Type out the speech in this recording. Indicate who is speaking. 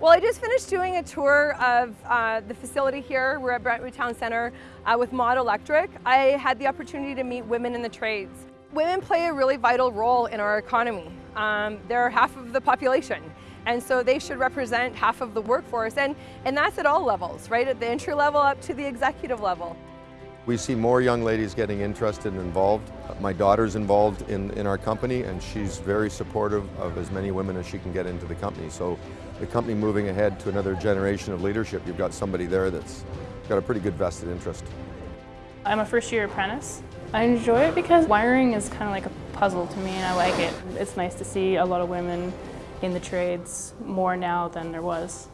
Speaker 1: Well, I just finished doing a tour of uh, the facility here. We're at Brentwood Town Centre uh, with Mott Electric. I had the opportunity to meet women in the trades. Women play a really vital role in our economy. Um, they're half of the population. And so they should represent half of the workforce. And, and that's at all levels, right? At the entry level up to the executive level.
Speaker 2: We see more young ladies getting interested and involved. My daughter's involved in, in our company and she's very supportive of as many women as she can get into the company. So the company moving ahead to another generation of leadership, you've got somebody there that's got a pretty good vested interest.
Speaker 3: I'm a first year apprentice. I enjoy it because wiring is kind of like a puzzle to me and I like it. It's nice to see a lot of women in the trades more now than there was.